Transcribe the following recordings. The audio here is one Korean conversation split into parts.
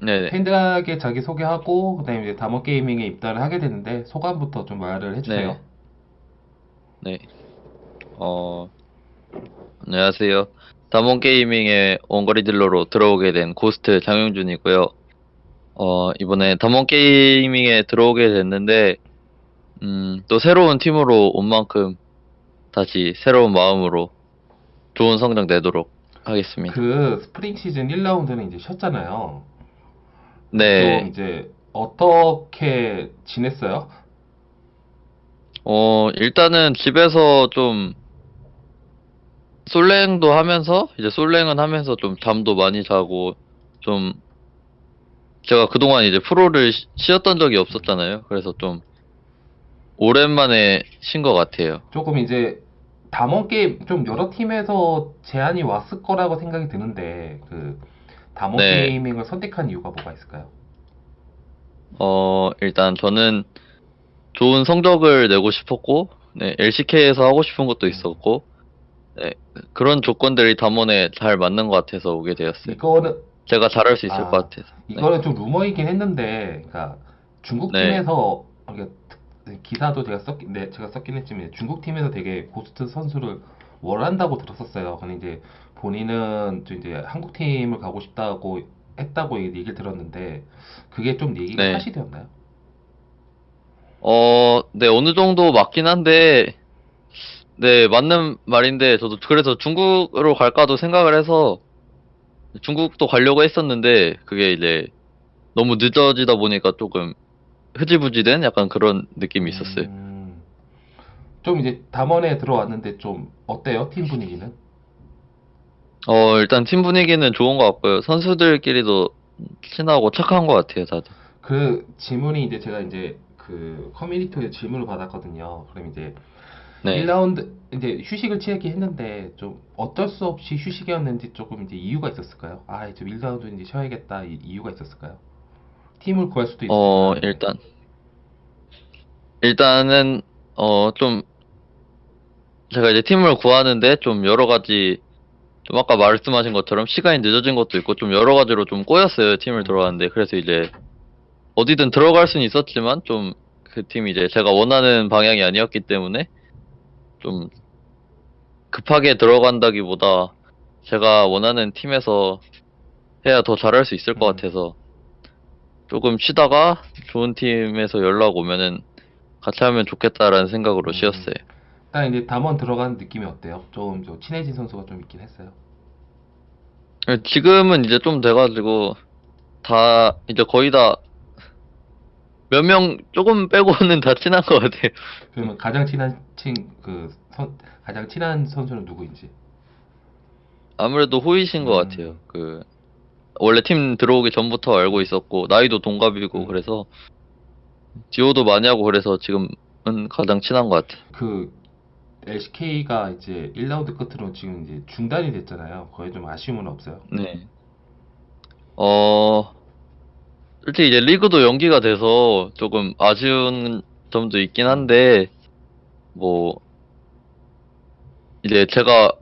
네네. 팬들에게 자기 소개하고 그다음에 이제 다모 게이밍에 입단을 하게 되는데 소감부터 좀 말을 해주세요. 네. 네. 어, 안녕하세요. 다몬 게이밍의 원거리 딜러로 들어오게 된 고스트 장영준이고요. 어, 이번에 다몬 게이밍에 들어오게 됐는데, 음, 또 새로운 팀으로 온 만큼 다시 새로운 마음으로 좋은 성적 내도록 하겠습니다. 그 스프링 시즌 1라운드는 이제 쉬었잖아요. 네. 좀 이제 어떻게 지냈어요? 어, 일단은 집에서 좀 솔랭도 하면서 이제 솔랭은 하면서 좀 잠도 많이 자고 좀 제가 그동안 이제 프로를 쉬- 쉬었던 적이 없었잖아요. 그래서 좀 오랜만에 쉰 것 같아요. 조금 이제 담원 게임 좀 여러 팀에서 제안이 왔을 거라고 생각이 드는데 그 담원 네. 게이밍을 선택한 이유가 뭐가 있을까요? 어, 일단 저는 좋은 성적을 내고 싶었고, 네, LCK에서 하고 싶은 것도 있었고, 네, 그런 조건들이 담원에 잘 맞는 것 같아서 오게 되었어요. 이거는 제가 잘할 수 있을 아, 것 같아서. 네. 이거는 좀 루머이긴 했는데, 그러니까 중국 네. 팀에서 이게 기사도 제가 썼긴, 네, 제가 썼긴 했지만 중국 팀에서 되게 고스트 선수를 원한다고 들었었어요. 근데 이제 본인은 좀 이제 한국 팀을 가고 싶다고 했다고 얘기를 들었는데 그게 좀 얘기가 네. 사실이었나요? 어, 네, 어느 정도 맞긴 한데, 네, 맞는 말인데, 저도 그래서 중국으로 갈까도 생각을 해서, 중국도 가려고 했었는데, 그게 이제 너무 늦어지다 보니까 조금 흐지부지 된 약간 그런 느낌이 있었어요. 음, 좀 이제 담원에 들어왔는데 좀 어때요? 팀 분위기는? 어, 일단 팀 분위기는 좋은 것 같고요. 선수들끼리도 친하고 착한 것 같아요, 다들. 그 질문이 이제 제가 이제 그 커뮤니티에 질문을 받았거든요. 그럼 이제 네. 1라운드 이제 휴식을 취하긴 했는데 좀 어쩔 수 없이 휴식이었는지 조금 이제 이유가 있었을까요? 아, 좀 1라운드 이제 쉬어야겠다 이 이유가 있었을까요? 팀을 구할 수도 어, 있었는데. 일단, 일단은, 어, 좀, 제가 이제 팀을 구하는데 좀 여러 가지, 좀 아까 말씀하신 것처럼 시간이 늦어진 것도 있고 좀 여러 가지로 좀 꼬였어요, 팀을 들어왔는데. 그래서 이제 어디든 들어갈 수는 있었지만 좀 그 팀이 이제 제가 원하는 방향이 아니었기 때문에 좀 급하게 들어간다기보다 제가 원하는 팀에서 해야 더 잘할 수 있을 것 음. 같아서 조금 쉬다가 좋은 팀에서 연락 오면은 같이 하면 좋겠다라는 생각으로 음. 쉬었어요. 일단 이제 담원 들어간 느낌이 어때요? 좀, 좀 친해진 선수가 좀 있긴 했어요. 지금은 이제 좀 돼가지고 다 이제 거의 다 몇 명 조금 빼고는 다 친한 것 같아요. 그러면 가장 친한 친그 선, 가장 친한 선수는 누구인지? 아무래도 호이신 것 음. 같아요. 그 원래 팀 들어오기 전부터 알고 있었고 나이도 동갑이고 음. 그래서 디오도 많이 하고 그래서 지금은 가장 친한 것 같아요. 그 LCK가 이제 1라운드 끝으로 지금 이제 중단이 됐잖아요. 거기에 좀 아쉬움은 없어요. 네. 어, 솔직히 이제 리그도 연기가 돼서 조금 아쉬운 점도 있긴 한데, 뭐, 이제 제가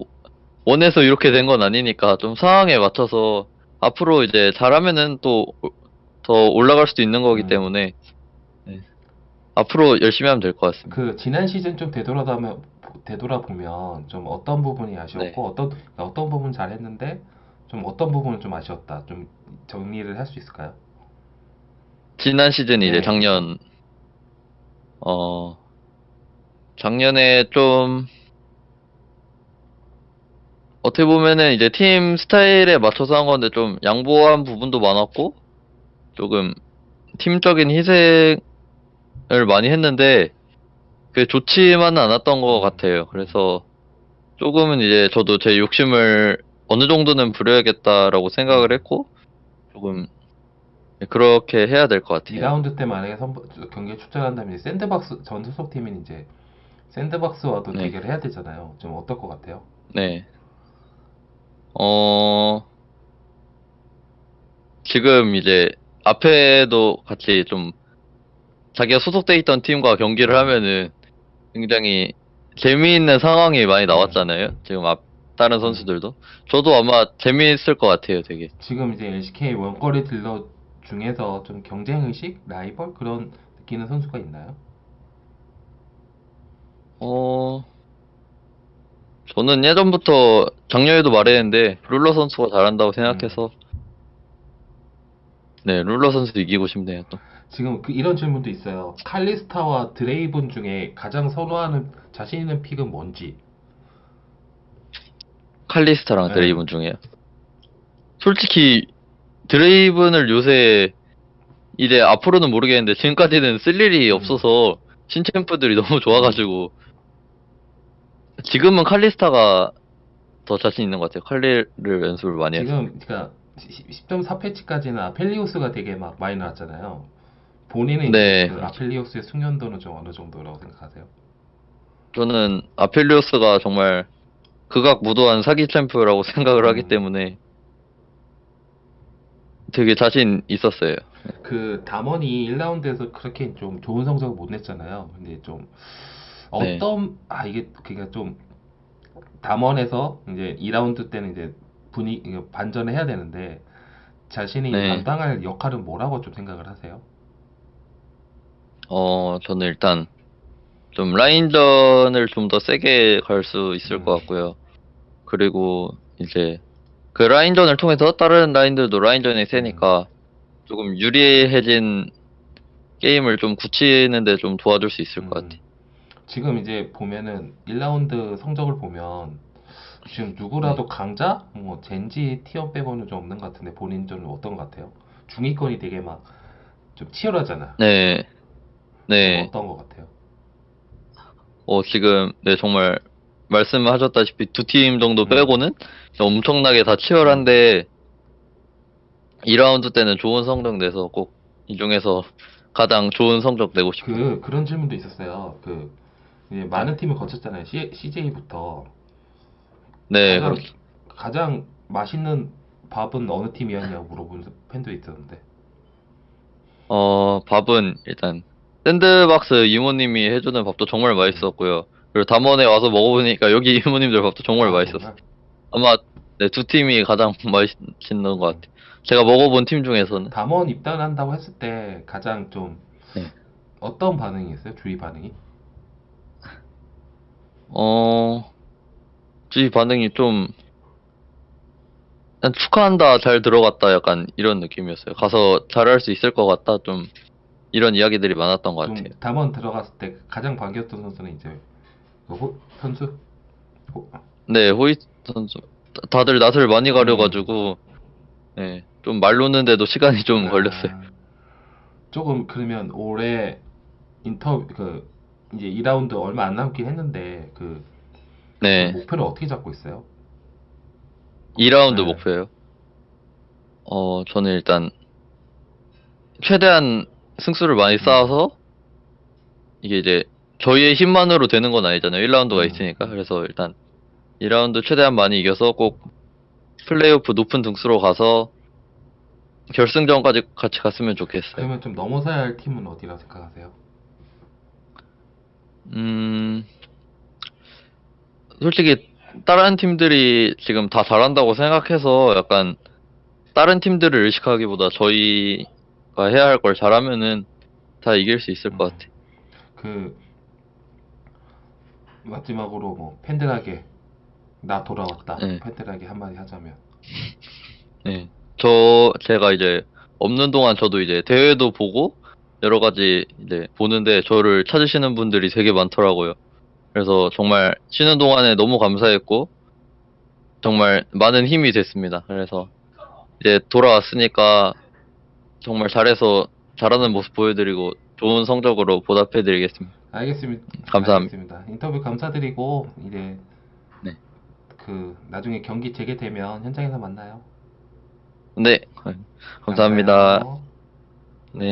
원해서 이렇게 된 건 아니니까 좀 상황에 맞춰서 앞으로 이제 잘하면은 또 더 올라갈 수도 있는 거기 음. 때문에, 네. 앞으로 열심히 하면 될 것 같습니다. 그 지난 시즌 좀 되돌아보면 되돌아보면 좀 어떤 부분이 아쉬웠고 네. 어떤 어떤 부분 잘했는데 좀 어떤 부분은 좀 아쉬웠다. 좀 정리를 할 수 있을까요? 지난 시즌 이제 네. 작년 어 작년에 좀 어떻게 보면은 이제 팀 스타일에 맞춰서 한 건데 좀 양보한 부분도 많았고 조금 팀적인 희생을 많이 했는데 그게 좋지만은 않았던 것 같아요. 그래서 조금은 이제 저도 제 욕심을 어느 정도는 부려야겠다라고 생각을 했고 조금 그렇게 해야 될 것 같아요. 2라운드 때 만약에 선, 경기에 출전한다면 샌드박스 전 소속 팀인 이제 샌드박스와도 네. 대결을 해야 되잖아요. 좀 어떨 것 같아요? 네. 어, 지금 이제 앞에도 같이 좀 자기가 소속돼 있던 팀과 경기를 하면은 굉장히 재미있는 상황이 많이 나왔잖아요. 지금 앞 다른 선수들도. 저도 아마 재미있을 것 같아요, 되게. 지금 이제 LCK 원거리 딜러 중에서 좀 경쟁 의식, 라이벌 그런 느끼는 선수가 있나요? 어, 저는 예전부터 작년에도 말했는데 룰러 선수가 잘한다고 생각해서 네, 룰러 선수 이기고 싶네요, 또. 지금 그 이런 질문도 있어요. 칼리스타와 드레이븐 중에 가장 선호하는 자신 있는 픽은 뭔지. 칼리스타랑 네. 드레이븐 중에요. 솔직히 드레이븐을 요새 이제 앞으로는 모르겠는데 지금까지는 쓸 일이 음. 없어서 신챔프들이 너무 좋아가지고 지금은 칼리스타가 더 자신 있는 것 같아요. 칼리를 연습을 많이 해서. 지금 그러니까 10.4 패치까지는 아펠리오스가 되게 막 많이 나왔잖아요. 본인은 네. 그 아펠리오스의 숙련도는 좀 어느 정도라고 생각하세요? 저는 아펠리오스가 정말 극악 무도한 사기 챔프라고 생각을 하기 음. 때문에 되게 자신 있었어요. 그 담원이 1라운드에서 그렇게 좀 좋은 성적을 못 냈잖아요. 근데 좀 네. 어떤 아 이게 그러니까 좀 담원에서 이제 2라운드 때는 이제 분위기 이거 반전을 해야 되는데 자신이 네. 감당할 역할은 뭐라고 좀 생각을 하세요? 어, 저는 일단 좀 라인전을 좀 더 세게 갈 수 있을 음. 것 같고요. 그리고 이제 그 라인전을 통해서 다른 라인들도 라인전이 세니까 조금 유리해진 게임을 좀 굳히는데 좀 도와줄 수 있을 것 음. 같아요. 지금 이제 보면은 1라운드 성적을 보면 지금 누구라도 네. 강자, 뭐 젠지 티어 빼고는 좀 없는 것 같은데 본인전은 어떤 것 같아요? 중위권이 되게 막 좀 치열하잖아. 네. 네. 어떤 것 같아요? 어, 지금, 네, 정말, 말씀하셨다시피 두 팀 정도 음. 빼고는 엄청나게 다 치열한데, 2라운드 때는 좋은 성적 내서 꼭 이 중에서 가장 좋은 성적 내고 싶어요. 그 그런 질문도 있었어요. 그 많은 팀을 거쳤잖아요. C, CJ부터 네, 가장, 그렇- 가장 맛있는 밥은 어느 팀이었냐고 물어보는 팬도 있었는데. 어, 밥은 일단, 샌드박스 이모님이 해주는 밥도 정말 맛있었고요. 그리고 담원에 와서 먹어보니까 여기 이모님들 밥도 정말 아, 맛있었어요. 아마, 네, 두 팀이 가장 맛있는 것 같아요. 제가 먹어본 팀 중에서는. 담원 입단한다고 했을 때 가장 좀 네. 어떤 반응이었어요? 주위 반응이? 어, 주위 반응이 좀, 축하한다, 잘 들어갔다, 약간 이런 느낌이었어요. 가서 잘할 수 있을 것 같다, 좀, 이런 이야기들이 많았던 것좀 같아요. 담원 들어갔을 때 가장 반겼던 선수는 이제 그 호, 선수? 호, 네, 호이트 선수. 다- 다들 낯을 많이 가려가지고, 네, 좀말 놓는데도 시간이 좀 아, 걸렸어요. 조금 그러면 올해 인터뷰 그 이제 2라운드 얼마 안 남긴 했는데 그 네, 목표를 어떻게 잡고 있어요? 2라운드 네. 목표예요. 어, 저는 일단, 최대한 승수를 많이 쌓아서, 이게 이제, 저희의 힘만으로 되는 건 아니잖아요. 1라운드가 음. 있으니까. 그래서 일단, 2라운드 최대한 많이 이겨서 꼭, 플레이오프 높은 등수로 가서, 결승전까지 같이 갔으면 좋겠어요. 그러면 좀 넘어서야 할 팀은 어디라고 생각하세요? 음, 솔직히, 다른 팀들이 지금 다 잘한다고 생각해서 약간, 다른 팀들을 의식하기보다 저희가 해야 할 걸 잘하면은 다 이길 수 있을 것 같아요. 그 마지막으로 뭐 팬들에게 나 돌아왔다. 네. 팬들에게 한마디 하자면 네. 저, 제가 이제 없는 동안 저도 이제 대회도 보고 여러 가지 이제 보는데 저를 찾으시는 분들이 되게 많더라고요. 그래서 정말 쉬는 동안에 너무 감사했고 정말 많은 힘이 됐습니다. 그래서 이제 돌아왔으니까 정말 잘해서 잘하는 모습 보여드리고 좋은 성적으로 보답해드리겠습니다. 알겠습니다. 감사합니다. 알겠습니다. 인터뷰 감사드리고 이제 네. 그 나중에 경기 재개되면 현장에서 만나요. 네, 감사합니다. 감사해요. 네.